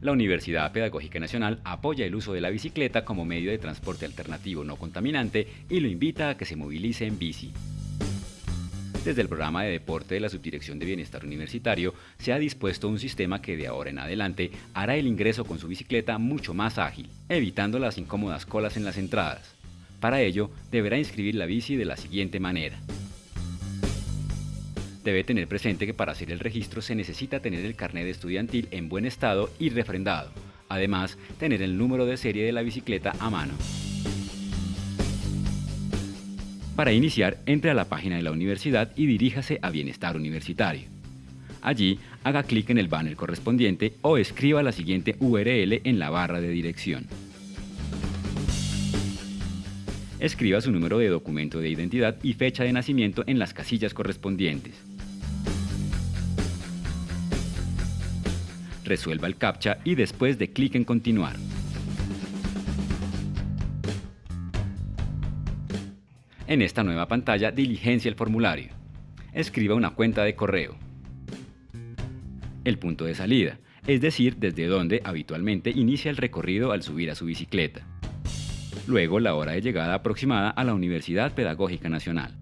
la Universidad Pedagógica Nacional apoya el uso de la bicicleta como medio de transporte alternativo no contaminante y lo invita a que se movilice en bici. Desde el programa de deporte de la Subdirección de Bienestar Universitario se ha dispuesto un sistema que de ahora en adelante hará el ingreso con su bicicleta mucho más ágil, evitando las incómodas colas en las entradas. Para ello, deberá inscribir la bici de la siguiente manera. Debe tener presente que para hacer el registro se necesita tener el carnet estudiantil en buen estado y refrendado. Además, tener el número de serie de la bicicleta a mano. Para iniciar, entre a la página de la universidad y diríjase a Bienestar Universitario. Allí, haga clic en el banner correspondiente o escriba la siguiente URL en la barra de dirección. Escriba su número de documento de identidad y fecha de nacimiento en las casillas correspondientes. Resuelva el CAPTCHA y después de clic en continuar. En esta nueva pantalla diligencia el formulario. Escriba una cuenta de correo. El punto de salida, es decir, desde donde habitualmente inicia el recorrido al subir a su bicicleta. Luego la hora de llegada aproximada a la Universidad Pedagógica Nacional.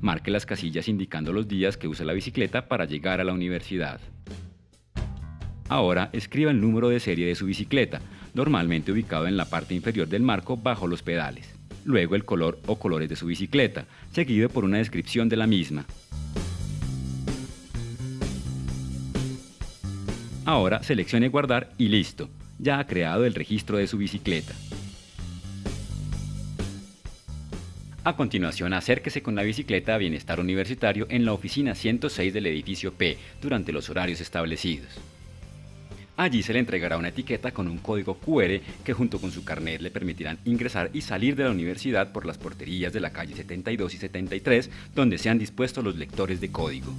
Marque las casillas indicando los días que usa la bicicleta para llegar a la universidad. Ahora escriba el número de serie de su bicicleta, normalmente ubicado en la parte inferior del marco bajo los pedales. Luego el color o colores de su bicicleta, seguido por una descripción de la misma. Ahora seleccione guardar y listo, ya ha creado el registro de su bicicleta. A continuación, acérquese con la bicicleta a Bienestar Universitario en la oficina 106 del edificio P durante los horarios establecidos. Allí se le entregará una etiqueta con un código QR que junto con su carnet le permitirán ingresar y salir de la universidad por las porterías de la calle 72 y 73 donde se han dispuesto los lectores de código.